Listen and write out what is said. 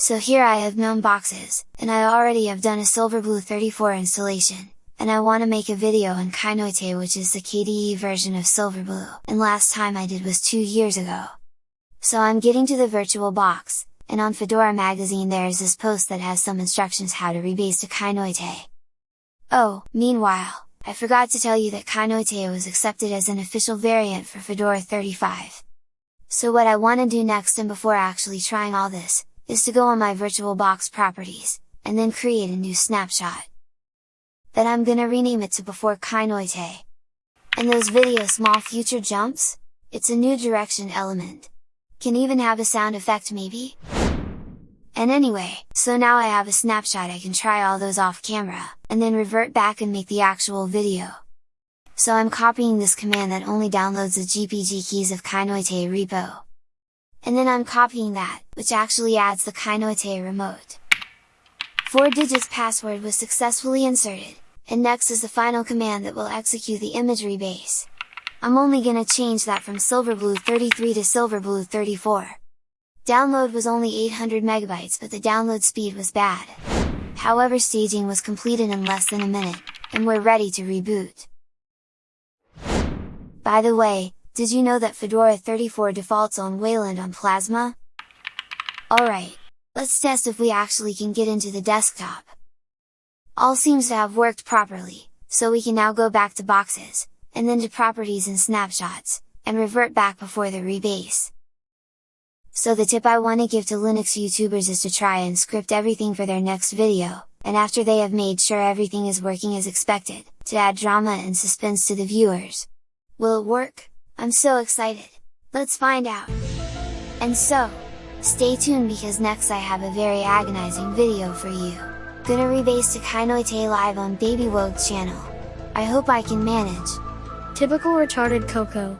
So here I have GNOME boxes, and I already have done a Silverblue 34 installation, and I want to make a video on Kinoite which is the KDE version of Silverblue, and last time I did was 2 years ago. So I'm getting to the virtual box, and on Fedora magazine there is this post that has some instructions how to rebase to Kinoite. Oh, meanwhile, I forgot to tell you that Kinoite was accepted as an official variant for Fedora 35. So what I want to do next and before actually trying all this, is to go on my VirtualBox properties, and then create a new snapshot. Then I'm gonna rename it to before Kinoite. And those video small future jumps? It's a new direction element. Can even have a sound effect maybe? And anyway, so now I have a snapshot I can try all those off camera, and then revert back and make the actual video. So I'm copying this command that only downloads the GPG keys of Kinoite repo. And then I'm copying that, which actually adds the Kinoite remote. 4 digits password was successfully inserted, and next is the final command that will execute the image rebase. I'm only gonna change that from Silverblue 33 to Silverblue 34. Download was only 800 megabytes but the download speed was bad. However staging was completed in less than a minute, and we're ready to reboot. By the way, did you know that Fedora 34 defaults on Wayland on Plasma? Alright, let's test if we actually can get into the desktop. All seems to have worked properly, so we can now go back to boxes, and then to properties and snapshots, and revert back before the rebase. So the tip I want to give to Linux YouTubers is to try and script everything for their next video, and after they have made sure everything is working as expected, to add drama and suspense to the viewers. Will it work? I'm so excited! Let's find out! And so, stay tuned because next I have a very agonizing video for you. Gonna rebase to Kinoite live on Baby Wogue's channel. I hope I can manage. Typical retarded Coco.